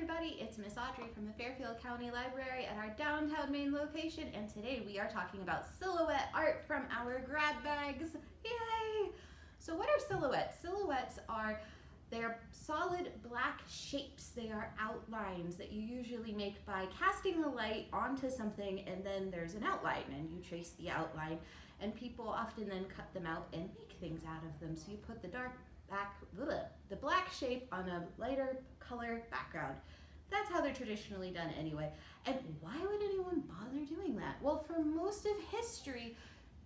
everybody, it's Miss Audrey from the Fairfield County Library at our downtown main location and today we are talking about silhouette art from our grab bags. Yay! So what are silhouettes? Silhouettes are they're solid black shapes. They are outlines that you usually make by casting the light onto something and then there's an outline and you trace the outline and people often then cut them out and make things out of them. So you put the dark back, the black shape on a lighter color background. That's how they're traditionally done anyway. And why would anyone bother doing that? Well, for most of history,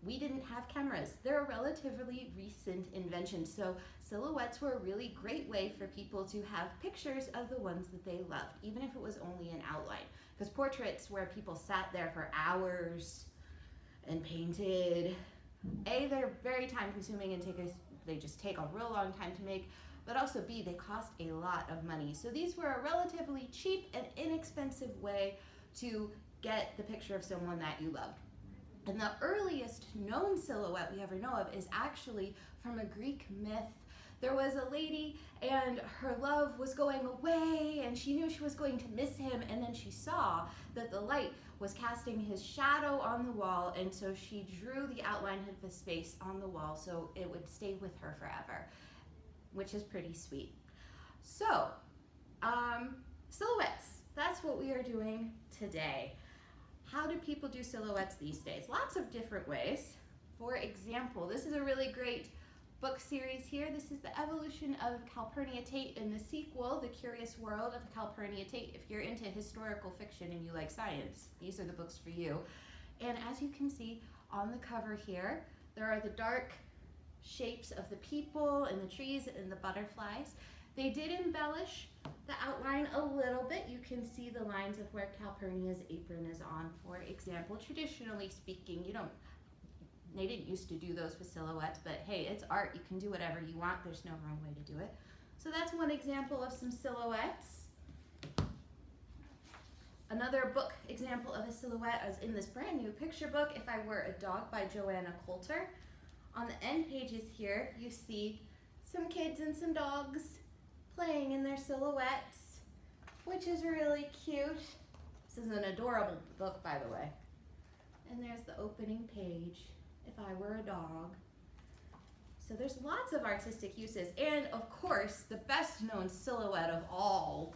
we didn't have cameras. They're a relatively recent invention. So silhouettes were a really great way for people to have pictures of the ones that they loved, even if it was only an outline. Because portraits where people sat there for hours and painted, A, they're very time consuming and take a they just take a real long time to make, but also B, they cost a lot of money. So these were a relatively cheap and inexpensive way to get the picture of someone that you loved. And the earliest known silhouette we ever know of is actually from a Greek myth. There was a lady and her love was going away and she knew she was going to miss him and then she saw that the light was casting his shadow on the wall and so she drew the outline of his face on the wall so it would stay with her forever, which is pretty sweet. So, um, silhouettes, that's what we are doing today. How do people do silhouettes these days? Lots of different ways. For example, this is a really great book series here. This is the evolution of Calpurnia Tate in the sequel, The Curious World of Calpurnia Tate. If you're into historical fiction and you like science, these are the books for you. And as you can see on the cover here, there are the dark shapes of the people and the trees and the butterflies. They did embellish the outline a little bit. You can see the lines of where Calpurnia's apron is on, for example. Traditionally speaking, you don't they didn't used to do those with silhouettes, but hey, it's art. You can do whatever you want. There's no wrong way to do it. So that's one example of some silhouettes. Another book example of a silhouette is in this brand new picture book, If I Were a Dog by Joanna Coulter. On the end pages here, you see some kids and some dogs playing in their silhouettes, which is really cute. This is an adorable book, by the way. And there's the opening page if I were a dog. So there's lots of artistic uses. And of course, the best known silhouette of all,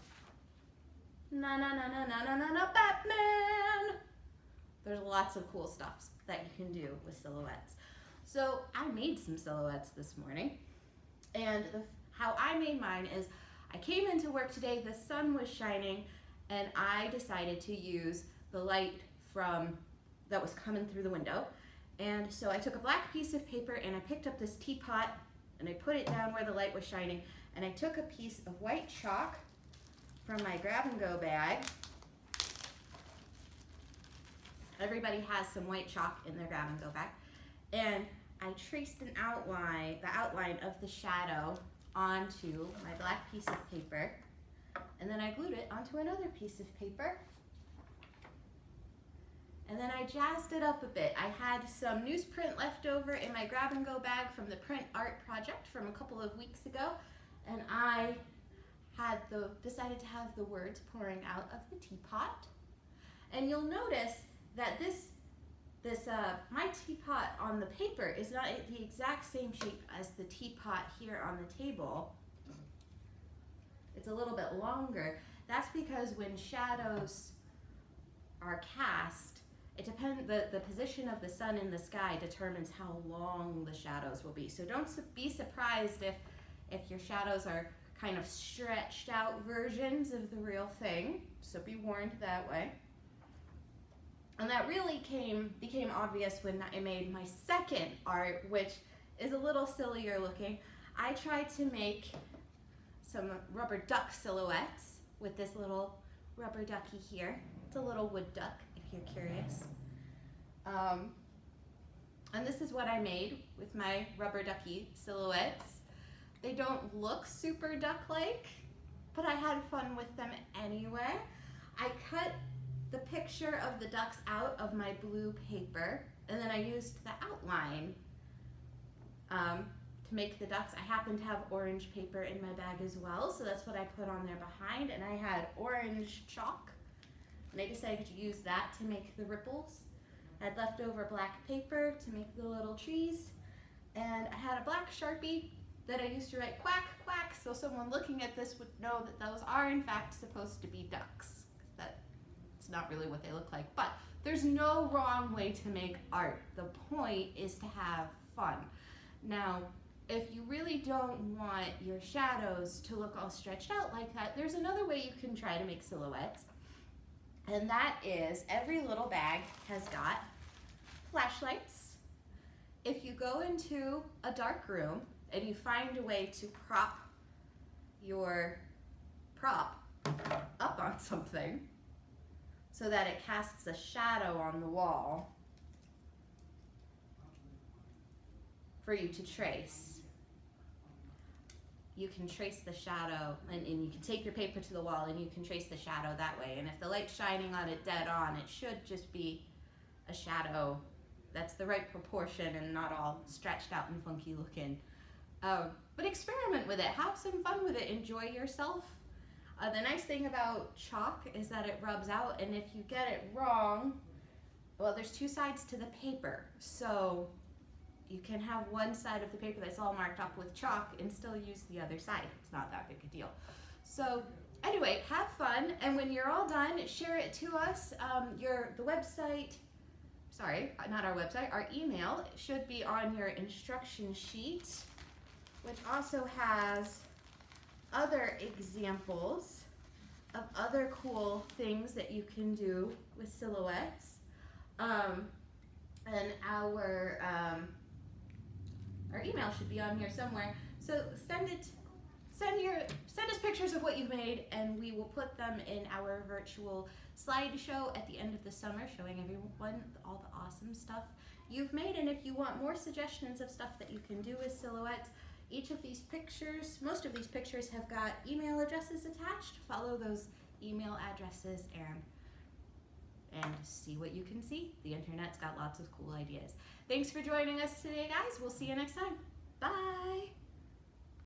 na na na na na na na na Batman. There's lots of cool stuff that you can do with silhouettes. So I made some silhouettes this morning. And the, how I made mine is I came into work today, the sun was shining, and I decided to use the light from that was coming through the window and so I took a black piece of paper and I picked up this teapot and I put it down where the light was shining and I took a piece of white chalk from my grab and go bag. Everybody has some white chalk in their grab and go bag. And I traced an outline, the outline of the shadow onto my black piece of paper. And then I glued it onto another piece of paper and then I jazzed it up a bit. I had some newsprint left over in my grab and go bag from the print art project from a couple of weeks ago. And I had the decided to have the words pouring out of the teapot. And you'll notice that this this uh, my teapot on the paper is not the exact same shape as the teapot here on the table. It's a little bit longer. That's because when shadows are cast, it depends, the, the position of the sun in the sky determines how long the shadows will be. So don't be surprised if, if your shadows are kind of stretched out versions of the real thing. So be warned that way. And that really came became obvious when I made my second art, which is a little sillier looking. I tried to make some rubber duck silhouettes with this little rubber ducky here. It's a little wood duck you're curious. Um, and this is what I made with my rubber ducky silhouettes. They don't look super duck-like, but I had fun with them anyway. I cut the picture of the ducks out of my blue paper, and then I used the outline um, to make the ducks. I happen to have orange paper in my bag as well, so that's what I put on there behind. And I had orange chalk, and I decided to use that to make the ripples. I had leftover black paper to make the little trees, and I had a black Sharpie that I used to write quack, quack, so someone looking at this would know that those are in fact supposed to be ducks. That's not really what they look like, but there's no wrong way to make art. The point is to have fun. Now, if you really don't want your shadows to look all stretched out like that, there's another way you can try to make silhouettes. And that is every little bag has got flashlights. If you go into a dark room and you find a way to prop your prop up on something so that it casts a shadow on the wall for you to trace. You can trace the shadow and, and, you can take your paper to the wall and you can trace the shadow that way. And if the light's shining on it dead on, it should just be a shadow that's the right proportion and not all stretched out and funky looking. Um, but experiment with it, have some fun with it, enjoy yourself. Uh, the nice thing about chalk is that it rubs out and if you get it wrong, well there's two sides to the paper. So you can have one side of the paper that's all marked up with chalk and still use the other side. It's not that big a deal. So anyway, have fun, and when you're all done, share it to us. Um, your the website, sorry, not our website, our email should be on your instruction sheet, which also has other examples of other cool things that you can do with silhouettes. Um, and our um, our email should be on here somewhere. So send it, send your, send us pictures of what you've made and we will put them in our virtual slideshow at the end of the summer showing everyone all the awesome stuff you've made. And if you want more suggestions of stuff that you can do with silhouettes, each of these pictures, most of these pictures have got email addresses attached. Follow those email addresses and and see what you can see. The internet's got lots of cool ideas. Thanks for joining us today, guys. We'll see you next time. Bye.